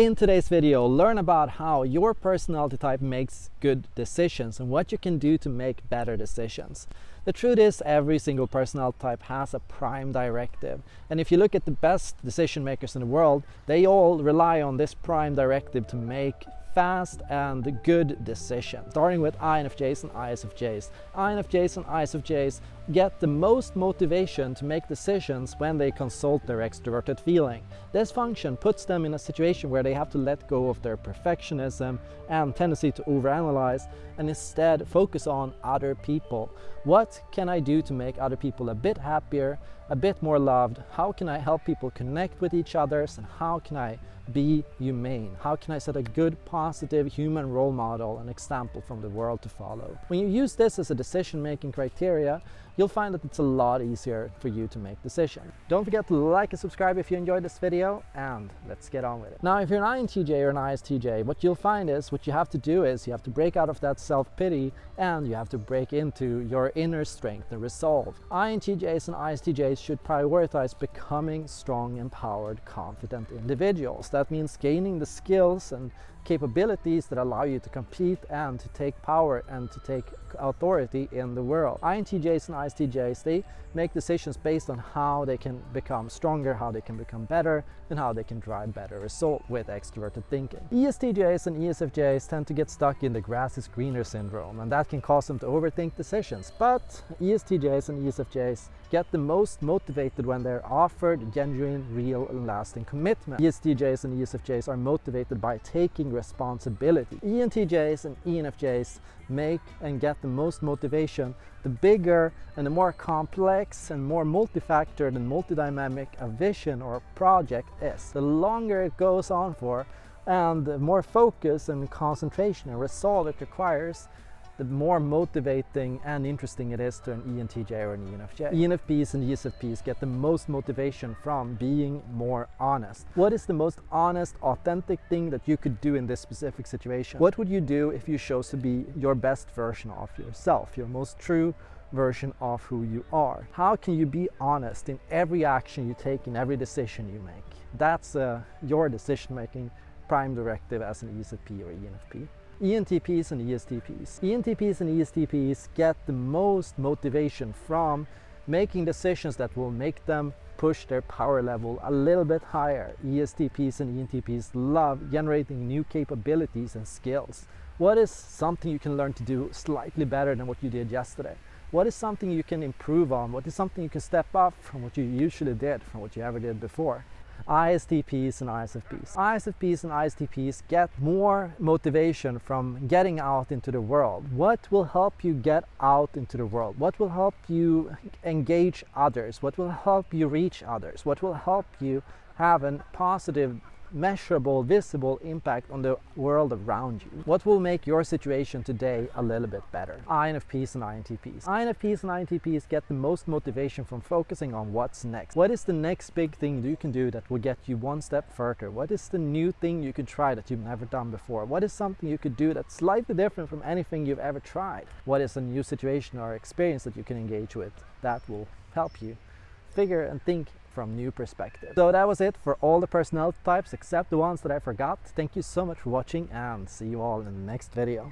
In today's video, learn about how your personality type makes good decisions and what you can do to make better decisions. The truth is every single personality type has a prime directive and if you look at the best decision makers in the world, they all rely on this prime directive to make fast and good decision. Starting with INFJs and ISFJs. INFJs and ISFJs get the most motivation to make decisions when they consult their extroverted feeling. This function puts them in a situation where they have to let go of their perfectionism and tendency to overanalyze and instead focus on other people. What can I do to make other people a bit happier, a bit more loved? How can I help people connect with each other and how can I be humane? How can I set a good, human role model, and example from the world to follow? When you use this as a decision-making criteria, you'll find that it's a lot easier for you to make decisions. Don't forget to like and subscribe if you enjoyed this video, and let's get on with it. Now, if you're an INTJ or an ISTJ, what you'll find is, what you have to do is, you have to break out of that self-pity, and you have to break into your inner strength and resolve. INTJs and ISTJs should prioritize becoming strong, empowered, confident individuals. That means gaining the skills and capabilities that allow you to compete and to take power and to take authority in the world. INTJs and ISTJs, they make decisions based on how they can become stronger, how they can become better, and how they can drive better result with extroverted thinking. ESTJs and ESFJs tend to get stuck in the grass is greener syndrome, and that can cause them to overthink decisions. But ESTJs and ESFJs get the most motivated when they're offered genuine, real, and lasting commitment. ESTJs and ESFJs are motivated by taking responsibility. ENTJs and ENFJs make and get the most motivation the bigger and the more complex and more multifactored and multidynamic a vision or project is. The longer it goes on for and the more focus and concentration and resolve it requires, the more motivating and interesting it is to an ENTJ or an ENFJ. ENFPs and ESFPs get the most motivation from being more honest. What is the most honest, authentic thing that you could do in this specific situation? What would you do if you chose to be your best version of yourself, your most true version of who you are? How can you be honest in every action you take, in every decision you make? That's uh, your decision-making prime directive as an ESFP or ENFP. ENTPs and ESTPs. ENTPs and ESTPs get the most motivation from making decisions that will make them push their power level a little bit higher. ESTPs and ENTPs love generating new capabilities and skills. What is something you can learn to do slightly better than what you did yesterday? What is something you can improve on? What is something you can step up from what you usually did, from what you ever did before? ISTPs and ISFPs. ISFPs and ISTPs get more motivation from getting out into the world. What will help you get out into the world? What will help you engage others? What will help you reach others? What will help you have a positive measurable, visible impact on the world around you. What will make your situation today a little bit better? INFPs and INTPs. INFPs and INTPs get the most motivation from focusing on what's next. What is the next big thing you can do that will get you one step further? What is the new thing you could try that you've never done before? What is something you could do that's slightly different from anything you've ever tried? What is a new situation or experience that you can engage with that will help you figure and think from new perspectives. So that was it for all the personality types except the ones that I forgot. Thank you so much for watching and see you all in the next video.